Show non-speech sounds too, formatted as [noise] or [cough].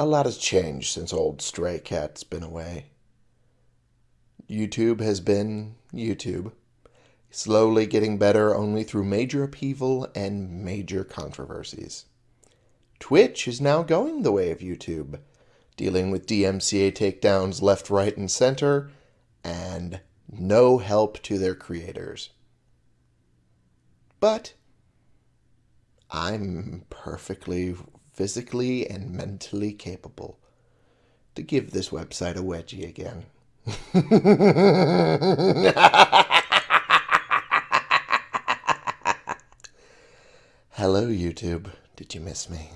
A lot has changed since old Stray Cat's been away. YouTube has been YouTube, slowly getting better only through major upheaval and major controversies. Twitch is now going the way of YouTube, dealing with DMCA takedowns left, right, and center, and no help to their creators. But I'm perfectly physically and mentally capable to give this website a wedgie again. [laughs] Hello, YouTube. Did you miss me?